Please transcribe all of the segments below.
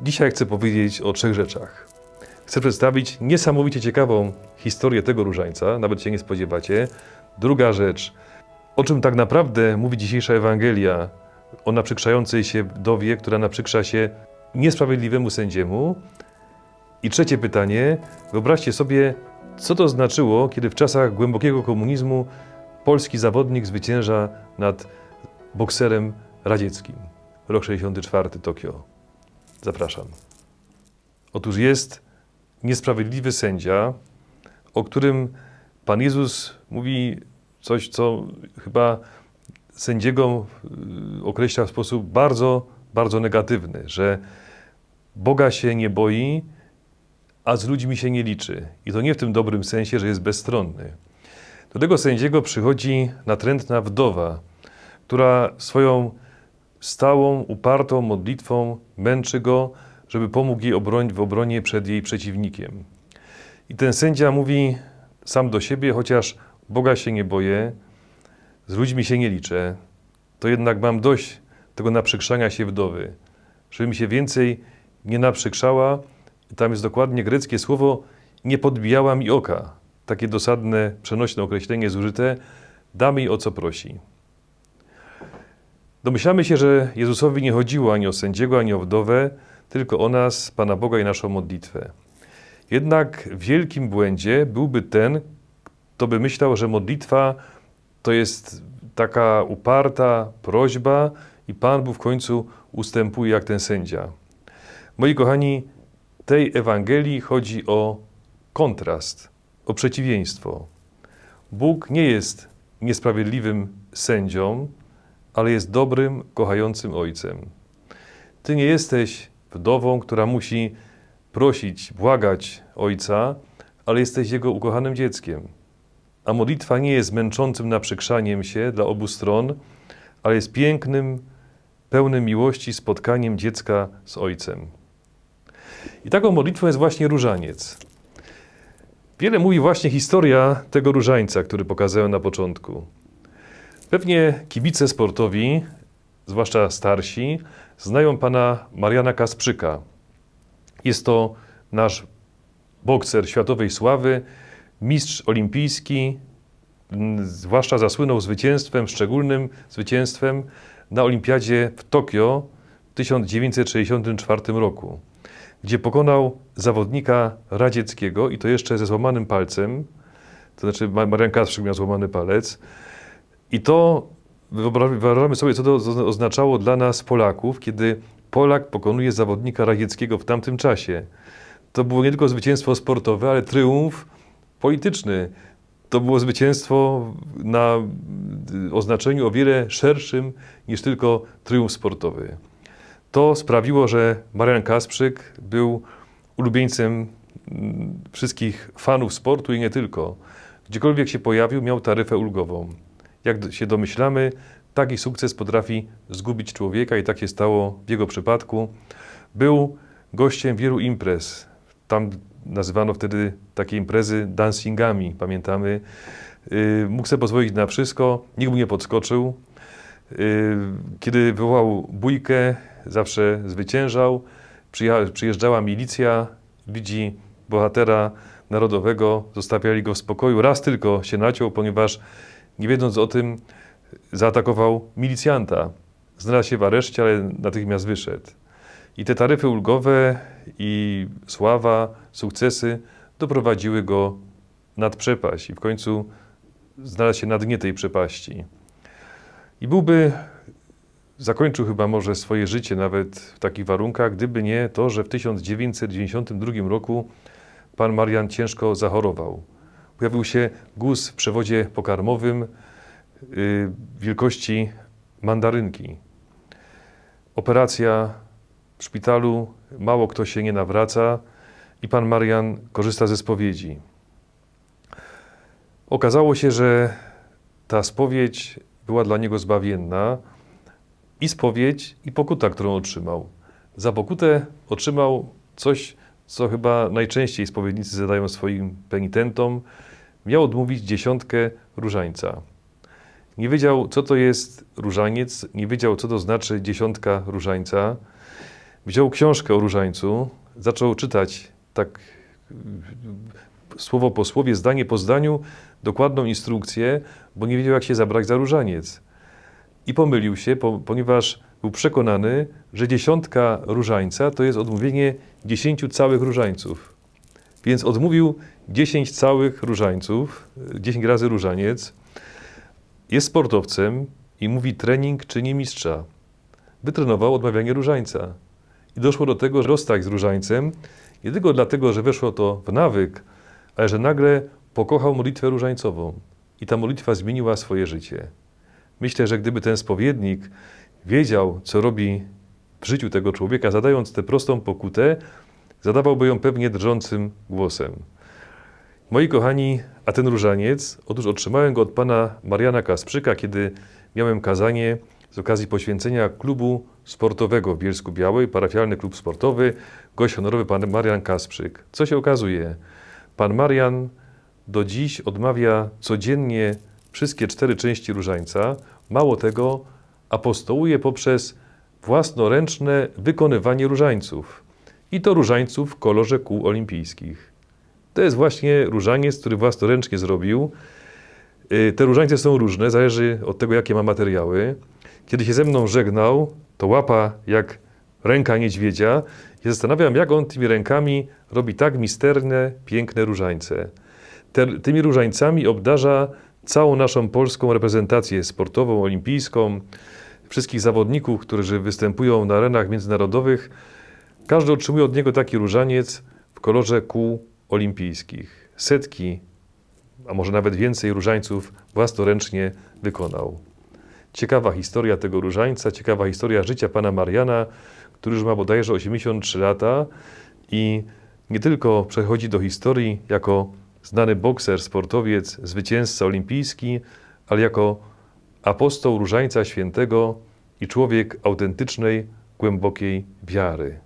Dzisiaj chcę powiedzieć o trzech rzeczach. Chcę przedstawić niesamowicie ciekawą historię tego różańca, nawet się nie spodziewacie. Druga rzecz, o czym tak naprawdę mówi dzisiejsza Ewangelia, o naprzykrzającej się wdowie, która naprzykrza się niesprawiedliwemu sędziemu. I trzecie pytanie, wyobraźcie sobie, co to znaczyło, kiedy w czasach głębokiego komunizmu polski zawodnik zwycięża nad bokserem radzieckim. Rok 64, Tokio. Zapraszam. Otóż jest niesprawiedliwy sędzia, o którym Pan Jezus mówi coś, co chyba sędziego y, określa w sposób bardzo, bardzo negatywny, że Boga się nie boi, a z ludźmi się nie liczy. I to nie w tym dobrym sensie, że jest bezstronny. Do tego sędziego przychodzi natrętna wdowa, która swoją stałą, upartą modlitwą męczy go, żeby pomógł jej obroń, w obronie przed jej przeciwnikiem. I ten sędzia mówi sam do siebie, chociaż Boga się nie boję, z ludźmi się nie liczę, to jednak mam dość tego naprzykrzania się wdowy, żeby mi się więcej nie naprzykrzała. Tam jest dokładnie greckie słowo nie podbijała mi oka. Takie dosadne, przenośne określenie zużyte, damy jej o co prosi. Domyślamy się, że Jezusowi nie chodziło ani o sędziego, ani o wdowę, tylko o nas, Pana Boga i naszą modlitwę. Jednak w wielkim błędzie byłby ten, kto by myślał, że modlitwa to jest taka uparta prośba i Pan Bóg w końcu ustępuje jak ten sędzia. Moi kochani, tej Ewangelii chodzi o kontrast, o przeciwieństwo. Bóg nie jest niesprawiedliwym sędzią, ale jest dobrym, kochającym ojcem. Ty nie jesteś wdową, która musi prosić, błagać ojca, ale jesteś jego ukochanym dzieckiem. A modlitwa nie jest męczącym naprzykrzaniem się dla obu stron, ale jest pięknym, pełnym miłości spotkaniem dziecka z ojcem. I taką modlitwą jest właśnie różaniec. Wiele mówi właśnie historia tego różańca, który pokazałem na początku. Pewnie kibice sportowi, zwłaszcza starsi, znają pana Mariana Kasprzyka. Jest to nasz bokser światowej sławy, mistrz olimpijski, zwłaszcza zasłynął zwycięstwem, szczególnym zwycięstwem na Olimpiadzie w Tokio w 1964 roku, gdzie pokonał zawodnika radzieckiego i to jeszcze ze złamanym palcem, to znaczy Marian Kasprzyk miał złamany palec, i to wyobrażamy sobie, co to oznaczało dla nas, Polaków, kiedy Polak pokonuje zawodnika radzieckiego w tamtym czasie. To było nie tylko zwycięstwo sportowe, ale triumf polityczny. To było zwycięstwo na oznaczeniu o wiele szerszym niż tylko triumf sportowy. To sprawiło, że Marian Kasprzyk był ulubieńcem mm, wszystkich fanów sportu i nie tylko. Gdziekolwiek się pojawił, miał taryfę ulgową. Jak się domyślamy, taki sukces potrafi zgubić człowieka i tak się stało w jego przypadku. Był gościem wielu imprez. Tam nazywano wtedy takie imprezy dancingami, pamiętamy. Yy, mógł sobie pozwolić na wszystko, nikt mu nie podskoczył. Yy, kiedy wywołał bójkę, zawsze zwyciężał. Przyjeżdżała milicja, widzi bohatera narodowego, zostawiali go w spokoju. Raz tylko się naciął, ponieważ nie wiedząc o tym, zaatakował milicjanta. Znalazł się w areszcie, ale natychmiast wyszedł. I te taryfy ulgowe i sława, sukcesy doprowadziły go nad przepaść i w końcu znalazł się na dnie tej przepaści. I byłby, zakończył chyba może swoje życie nawet w takich warunkach, gdyby nie to, że w 1992 roku pan Marian ciężko zachorował pojawił się guz w przewodzie pokarmowym yy, wielkości mandarynki. Operacja w szpitalu, mało kto się nie nawraca i pan Marian korzysta ze spowiedzi. Okazało się, że ta spowiedź była dla niego zbawienna i spowiedź, i pokuta, którą otrzymał. Za pokutę otrzymał coś, co chyba najczęściej spowiednicy zadają swoim penitentom, miał odmówić dziesiątkę różańca. Nie wiedział, co to jest różaniec, nie wiedział, co to znaczy dziesiątka różańca. wziął książkę o różańcu, zaczął czytać tak y, słowo po słowie, zdanie po zdaniu, dokładną instrukcję, bo nie wiedział, jak się zabrać za różaniec. I pomylił się, po, ponieważ był przekonany, że dziesiątka różańca to jest odmówienie dziesięciu całych różańców. Więc odmówił dziesięć całych różańców, dziesięć razy różaniec. Jest sportowcem i mówi trening czyni mistrza. Wytrenował odmawianie różańca. I doszło do tego, że rozstał z różańcem nie tylko dlatego, że weszło to w nawyk, ale że nagle pokochał modlitwę różańcową. I ta modlitwa zmieniła swoje życie. Myślę, że gdyby ten spowiednik wiedział, co robi w życiu tego człowieka, zadając tę prostą pokutę, zadawałby ją pewnie drżącym głosem. Moi kochani, a ten różaniec, otóż otrzymałem go od pana Mariana Kasprzyka, kiedy miałem kazanie z okazji poświęcenia klubu sportowego w Bielsku Białej, parafialny klub sportowy, gość honorowy pan Marian Kasprzyk. Co się okazuje? Pan Marian do dziś odmawia codziennie wszystkie cztery części różańca. Mało tego, apostołuje poprzez własnoręczne wykonywanie różańców. I to różańców w kolorze kół olimpijskich. To jest właśnie różaniec, który własnoręcznie zrobił. Y, Te różańce są różne, zależy od tego, jakie ma materiały. Kiedy się ze mną żegnał, to łapa jak ręka niedźwiedzia. I zastanawiam, jak on tymi rękami robi tak misterne, piękne różańce. Te, tymi różańcami obdarza całą naszą polską reprezentację sportową, olimpijską, wszystkich zawodników, którzy występują na arenach międzynarodowych. Każdy otrzymuje od niego taki różaniec w kolorze kół olimpijskich. Setki, a może nawet więcej różańców własnoręcznie wykonał. Ciekawa historia tego różańca, ciekawa historia życia pana Mariana, który już ma bodajże 83 lata i nie tylko przechodzi do historii jako znany bokser, sportowiec, zwycięzca olimpijski, ale jako apostoł Różańca Świętego i człowiek autentycznej, głębokiej wiary.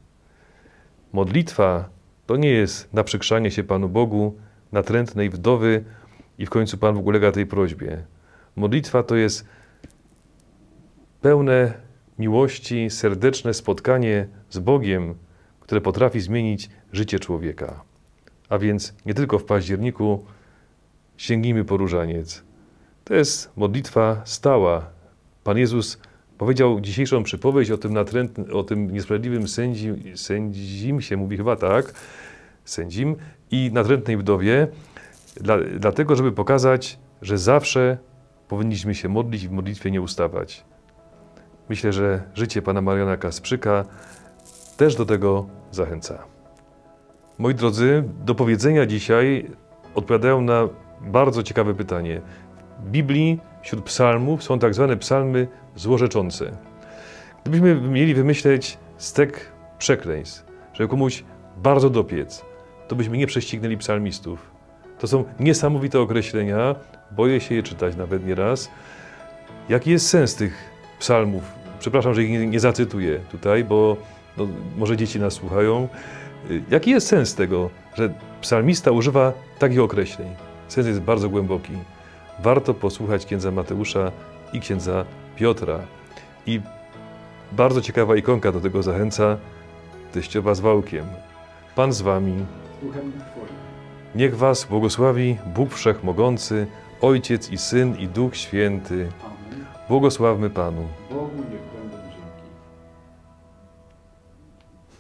Modlitwa to nie jest naprzykrzanie się Panu Bogu, natrętnej wdowy i w końcu Pan Bóg ulega tej prośbie. Modlitwa to jest pełne miłości, serdeczne spotkanie z Bogiem, które potrafi zmienić życie człowieka. A więc nie tylko w październiku sięgnijmy po różaniec. To jest modlitwa stała. Pan Jezus powiedział dzisiejszą przypowieść o tym, natrętnym, o tym niesprawiedliwym sędzi, sędzim, się mówi chyba tak, sędzim i natrętnej wdowie, dla, dlatego, żeby pokazać, że zawsze powinniśmy się modlić i w modlitwie nie ustawać. Myślę, że życie pana Mariana Kasprzyka też do tego zachęca. Moi drodzy, do powiedzenia dzisiaj odpowiadają na bardzo ciekawe pytanie. W Biblii wśród psalmów są tak zwane psalmy złorzeczące. Gdybyśmy mieli wymyśleć stek przekleństw, żeby komuś bardzo dopiec, to byśmy nie prześcignęli psalmistów. To są niesamowite określenia, boję się je czytać nawet nieraz. Jaki jest sens tych psalmów? Przepraszam, że ich nie, nie zacytuję tutaj, bo no, może dzieci nas słuchają. Jaki jest sens tego, że psalmista używa takich określeń? Sens jest bardzo głęboki. Warto posłuchać księdza Mateusza i księdza Piotra. I bardzo ciekawa ikonka do tego zachęca, teściowa z wałkiem. Pan z wami. Niech was błogosławi Bóg Wszechmogący, Ojciec i Syn i Duch Święty. Błogosławmy Panu. Bogu niech